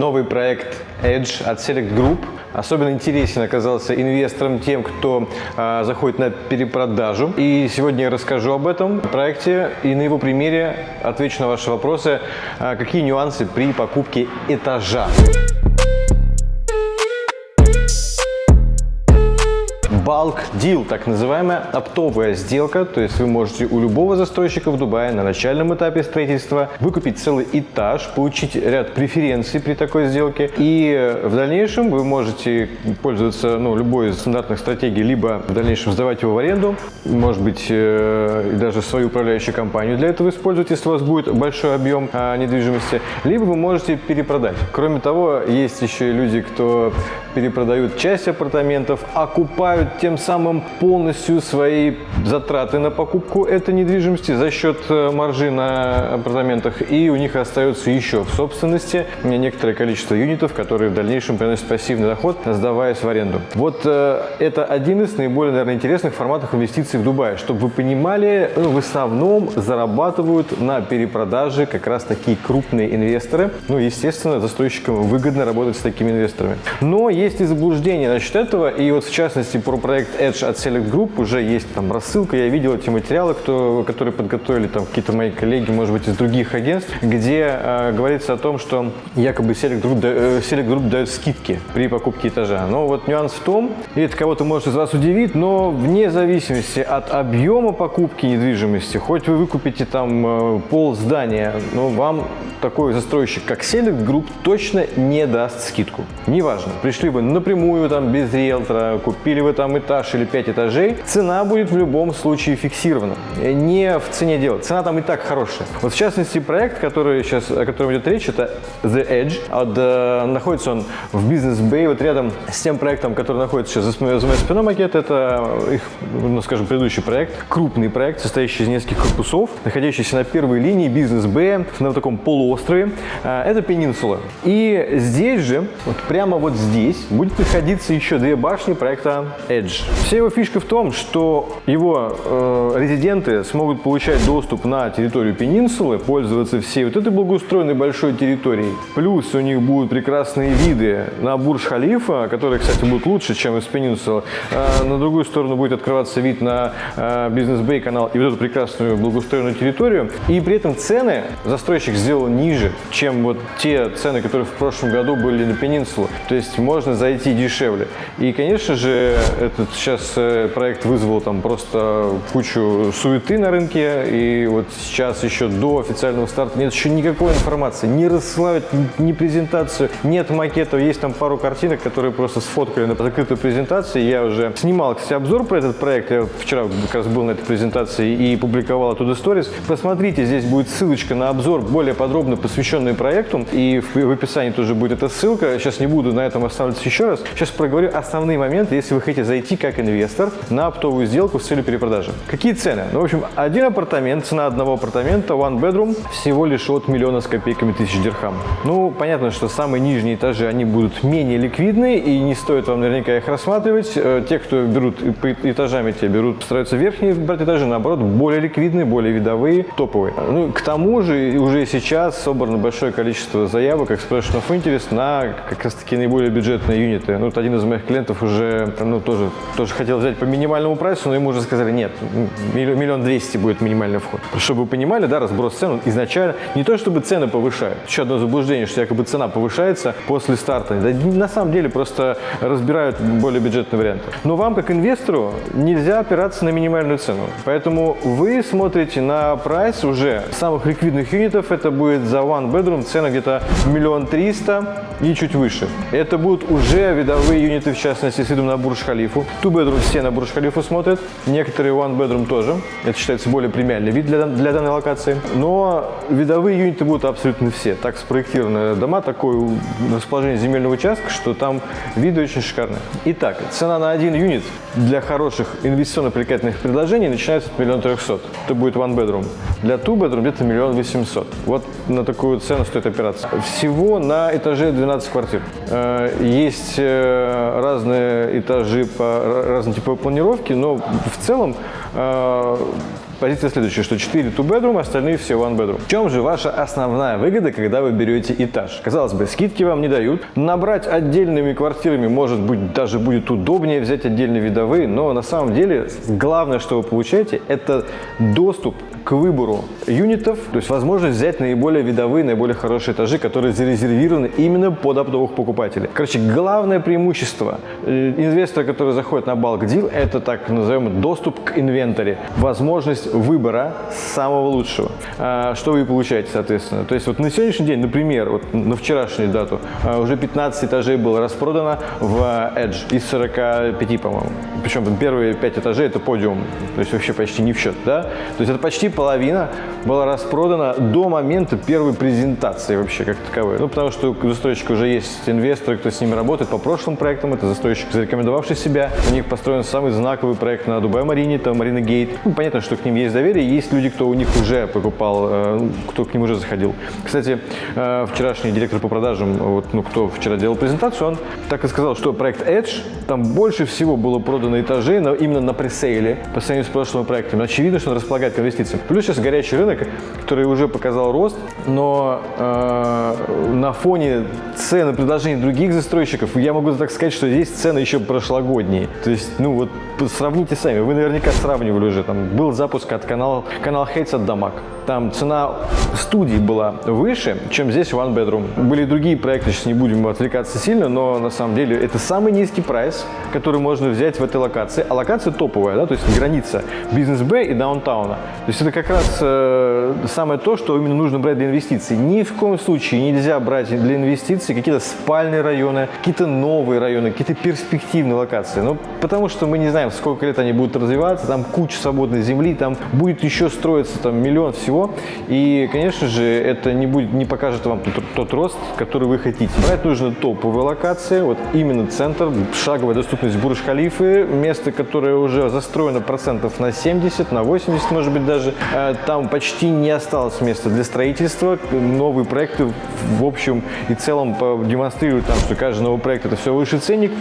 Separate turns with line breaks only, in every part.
новый проект Edge от Select Group. Особенно интересен оказался инвесторам тем, кто э, заходит на перепродажу. И сегодня я расскажу об этом проекте и на его примере отвечу на ваши вопросы, э, какие нюансы при покупке этажа. Bulk Deal, так называемая оптовая сделка, то есть вы можете у любого застройщика в Дубае на начальном этапе строительства выкупить целый этаж, получить ряд преференций при такой сделке, и в дальнейшем вы можете пользоваться ну, любой из стандартных стратегий, либо в дальнейшем сдавать его в аренду, может быть, э, даже свою управляющую компанию для этого использовать, если у вас будет большой объем э, недвижимости, либо вы можете перепродать. Кроме того, есть еще и люди, кто перепродают часть апартаментов, окупают тем самым полностью свои затраты на покупку этой недвижимости за счет э, маржи на апартаментах, и у них остается еще в собственности некоторое количество юнитов, которые в дальнейшем приносят пассивный доход, сдаваясь в аренду. Вот э, это один из наиболее, наверное, интересных форматов инвестиций в Дубае, чтобы вы понимали, ну, в основном зарабатывают на перепродаже как раз такие крупные инвесторы. Ну, естественно, застройщикам выгодно работать с такими инвесторами. Но есть и заблуждения насчет этого, и вот в частности про проект Edge от Select Group уже есть там рассылка, я видел эти материалы, кто, которые подготовили там какие-то мои коллеги, может быть, из других агентств, где э, говорится о том, что якобы Select Group, э, Select Group дает скидки при покупке этажа. Но вот нюанс в том, и это кого-то может из вас удивить, но вне зависимости от объема покупки недвижимости, хоть вы выкупите там э, пол здания, но вам такой застройщик, как Select Group, точно не даст скидку. Неважно, пришли вы напрямую там без риэлтора, купили вы там этаж или 5 этажей, цена будет в любом случае фиксирована. Не в цене дела. Цена там и так хорошая. Вот в частности проект, который сейчас, о котором идет речь, это The Edge. От, э, находится он в Бизнес Bay, вот рядом с тем проектом, который находится сейчас за моей спиной макет. Это их, ну скажем, предыдущий проект. Крупный проект, состоящий из нескольких корпусов, находящийся на первой линии Бизнес Bay, на таком полуострове. Э, это пенинсула. И здесь же, вот прямо вот здесь, будет находиться еще две башни проекта Edge. Вся его фишка в том, что его э, резиденты смогут получать доступ на территорию пенинсулы, пользоваться всей вот этой благоустроенной большой территорией. Плюс у них будут прекрасные виды на Бурж-Халифа, который, кстати, будет лучше, чем из пенинсулы. Э, на другую сторону будет открываться вид на э, Бизнес-Бэй канал и вот эту прекрасную благоустроенную территорию. И при этом цены застройщик сделал ниже, чем вот те цены, которые в прошлом году были на пенинсулу. То есть можно зайти дешевле. И, конечно же, этот сейчас э, проект вызвал там просто кучу суеты на рынке, и вот сейчас еще до официального старта нет еще никакой информации, не рассылают ни презентацию, нет макетов, есть там пару картинок, которые просто сфоткали на закрытой презентации. Я уже снимал, кстати, обзор про этот проект, я вчера как раз был на этой презентации и публиковал оттуда сторис. Посмотрите, здесь будет ссылочка на обзор, более подробно посвященный проекту, и в описании тоже будет эта ссылка. Сейчас не буду на этом останавливаться еще раз. Сейчас проговорю основные моменты, если вы хотите зайти как инвестор на оптовую сделку с целью перепродажи. Какие цены? Ну, в общем, один апартамент, цена одного апартамента, one bedroom, всего лишь от миллиона с копейками тысяч дирхам. Ну, понятно, что самые нижние этажи, они будут менее ликвидны, и не стоит вам наверняка их рассматривать. Э, те, кто берут этажами, те берут, стараются верхние брать этажи, наоборот, более ликвидные, более видовые, топовые. Ну, к тому же, уже сейчас собрано большое количество заявок, expression of interest на как раз таки наиболее бюджетные юниты. Ну, вот один из моих клиентов уже, ну, тоже тоже хотел взять по минимальному прайсу, но ему уже сказали, нет, миллион двести будет минимальный вход. Чтобы вы понимали, да, разброс цен изначально, не то чтобы цены повышают. Еще одно заблуждение, что якобы цена повышается после старта. Да, на самом деле просто разбирают более бюджетные варианты. Но вам, как инвестору, нельзя опираться на минимальную цену. Поэтому вы смотрите на прайс уже самых ликвидных юнитов. Это будет за one bedroom цена где-то миллион триста и чуть выше. Это будут уже видовые юниты, в частности, с видом на Бурж-Халифу. Two bedroom все на Бурж-Халифу смотрят, некоторые one bedroom тоже. Это считается более премиальный вид для, для данной локации. Но видовые юниты будут абсолютно все. Так спроектированы дома, такое расположение земельного участка, что там виды очень шикарные. Итак, цена на один юнит для хороших инвестиционно привлекательных предложений начинается от миллиона трехсот. Это будет one bedroom. Для two bedroom где-то миллион восемьсот. Вот на такую цену стоит опираться. Всего на этаже 12 квартир. Э, есть э, разные этажи по разные типы планировки, но в целом э, позиция следующая, что 4 two-bedroom, остальные все one-bedroom. В чем же ваша основная выгода, когда вы берете этаж? Казалось бы, скидки вам не дают. Набрать отдельными квартирами, может быть, даже будет удобнее взять отдельные видовые, но на самом деле главное, что вы получаете, это доступ к выбору юнитов, то есть возможность взять наиболее видовые, наиболее хорошие этажи, которые зарезервированы именно под оптовых покупателей. Короче, главное преимущество э, инвестора, который заходит на Bulk Deal, это так называемый доступ к инвентаре, возможность выбора самого лучшего. А, что вы получаете, соответственно? То есть вот на сегодняшний день, например, вот на вчерашнюю дату, а, уже 15 этажей было распродано в Edge из 45, по-моему. Причем первые 5 этажей это подиум, то есть вообще почти не в счет, да? То есть это почти половина была распродана до момента первой презентации вообще как таковой. Ну, потому что у застройщика уже есть инвесторы, кто с ними работает по прошлым проектам. Это застройщик, зарекомендовавший себя. У них построен самый знаковый проект на Дубай-Марине, там Марина Гейт. Ну, понятно, что к ним есть доверие. Есть люди, кто у них уже покупал, э, ну, кто к ним уже заходил. Кстати, э, вчерашний директор по продажам, вот, ну, кто вчера делал презентацию, он так и сказал, что проект Edge, там больше всего было продано этажей но именно на пресейле по сравнению с прошлым проектом. Очевидно, что он располагает к инвестициям. Плюс сейчас горячий рынок, который уже показал рост, но э, на фоне цен и предложений других застройщиков я могу так сказать, что здесь цены еще прошлогодние. То есть, ну вот сравните сами, вы наверняка сравнивали уже, там был запуск от канала, канал Хейтс от Дамаг. Там цена студии была выше, чем здесь One Bedroom. Были другие проекты, сейчас не будем отвлекаться сильно, но на самом деле это самый низкий прайс, который можно взять в этой локации. А локация топовая, да, то есть граница бизнес-б и даунтауна. То есть это как раз э, самое то, что именно нужно брать для инвестиций. Ни в коем случае нельзя брать для инвестиций какие-то спальные районы, какие-то новые районы, какие-то перспективные локации. Ну, потому что мы не знаем, сколько лет они будут развиваться, там куча свободной земли, там будет еще строиться там миллион всего. И, конечно же, это не, будет, не покажет вам тот, тот рост, который вы хотите. Брать нужно топовые локации, вот именно центр, шаговая доступность Бурж-Халифы, место, которое уже застроено процентов на 70, на 80, может быть, даже. Э, там почти не осталось места для строительства. Новые проекты в общем и целом демонстрируют, там, что каждый новый проект это все выше ценник.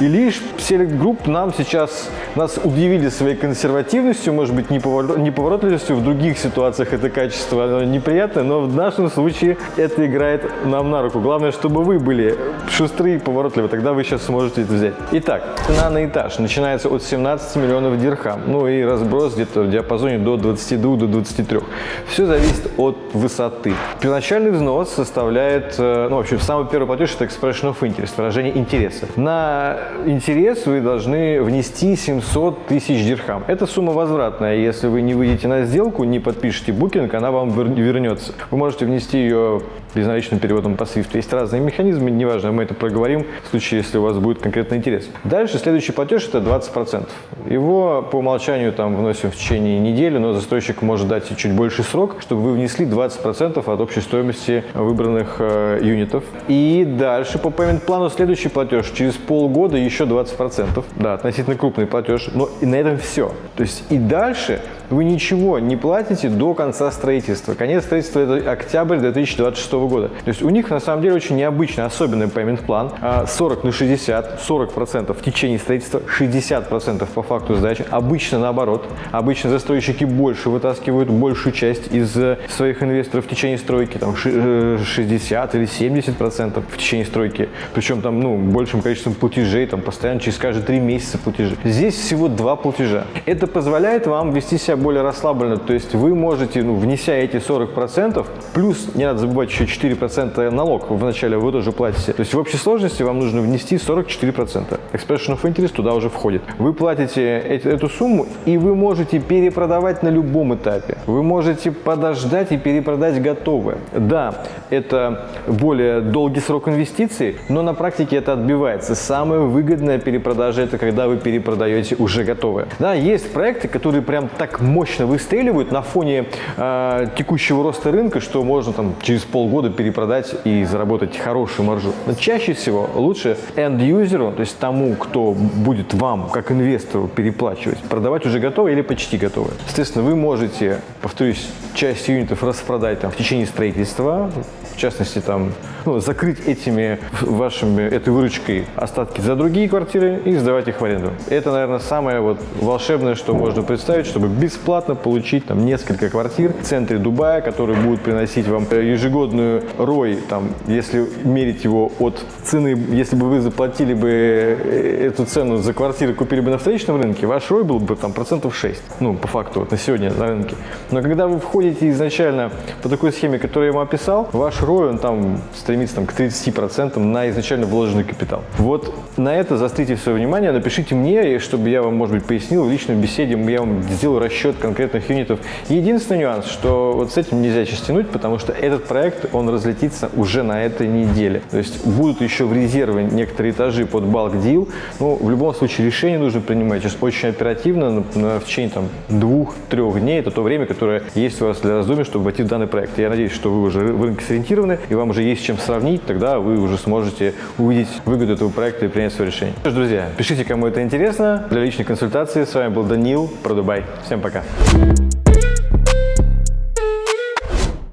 И лишь Select Group нам сейчас, нас удивили своей консервативностью, может быть, неповоротливостью. В других ситуациях это качество неприятное, но в нашем случае это играет нам на руку. Главное, чтобы вы были шустрые и поворотливы, тогда вы сейчас сможете это взять. Итак, цена на этаж начинается от 17 миллионов дирхам, ну и разброс где-то в диапазоне до 22 до 23. Все зависит от высоты. Первоначальный взнос составляет, э, ну вообще самый первый платеж это expression of interest, выражение интереса. На интерес вы должны внести 700 тысяч дирхам. Это сумма возвратная. Если вы не выйдете на сделку, не подпишете букинг, она вам вернется. Вы можете внести ее безналичным переводом по SWIFT. Есть разные механизмы, неважно, мы это проговорим в случае, если у вас будет конкретный интерес. Дальше следующий платеж это 20%. Его по умолчанию там вносим в течение недели, но застройщик может дать чуть больше срок, чтобы вы внесли 20% от общей стоимости выбранных э, юнитов. И дальше по payment плану следующий платеж через полгода еще 20%. Да, относительно крупный платеж, но и на этом все. То есть и дальше вы ничего не платите до конца строительства. Конец строительства это октябрь 2026 года. То есть у них на самом деле очень необычный, особенный payment план. 40 на 60, 40% в течение строительства, 60% по факту сдачи. Обычно наоборот. Обычно застройщики больше вытаскивают большую часть из э, своих инвесторов в течение стройки, там 60 э, или 70% в течение стройки. Причем там, ну, большим количеством платежей, там постоянно через каждые 3 месяца платежи. Здесь всего два платежа. Это позволяет вам вести себя более расслабленно, то есть вы можете, ну, внеся эти 40%, плюс, не надо забывать, еще 4% налог вначале вы тоже платите. То есть в общей сложности вам нужно внести 44%. Expression of Interest туда уже входит. Вы платите эту сумму, и вы можете перепродавать на любом этапе. Вы можете подождать и перепродать готовое. Да, это более долгий срок инвестиций, но на практике это отбивается. Самая выгодная перепродажа – это когда вы перепродаете уже готовое. Да, есть проекты, которые прям так мощно выстреливают на фоне э, текущего роста рынка, что можно там через полгода перепродать и заработать хорошую маржу. Но чаще всего лучше end-юзеру, то есть тому, кто будет вам, как инвестору, переплачивать, продавать уже готовое или почти готовое. Соответственно, вы можете повторюсь, часть юнитов распродать там в течение строительства, в частности, там, ну, закрыть этими вашими, этой выручкой остатки за другие квартиры и сдавать их в аренду. Это, наверное, самое вот волшебное, что можно представить, чтобы бесплатно получить там несколько квартир в центре Дубая, которые будут приносить вам ежегодную рой, там, если мерить его от цены, если бы вы заплатили бы э, эту цену за квартиры, купили бы на вторичном рынке, ваш рой был бы там процентов 6, ну, по факту, вот на сегодня на рынке. Но когда вы входите изначально по такой схеме, которую я вам описал, ваш ROI, он там стремится там, к 30% на изначально вложенный капитал. Вот на это заострите свое внимание, напишите мне, чтобы я вам, может быть, пояснил в личной беседе, я вам сделал расчет конкретных юнитов. Единственный нюанс, что вот с этим нельзя сейчас тянуть, потому что этот проект, он разлетится уже на этой неделе. То есть будут еще в резерве некоторые этажи под bulk deal. Ну, в любом случае решение нужно принимать сейчас очень оперативно, в течение там двух-трех дней. Это то время, которое есть у вас для раздумий, чтобы войти в данный проект. Я надеюсь, что вы уже в рынке сориентированы, и вам уже есть чем сравнить, тогда вы уже сможете увидеть выгоду этого проекта и принять свое решение. Что ж, друзья, пишите, кому это интересно. Для личной консультации с вами был Данил про Дубай. Всем пока.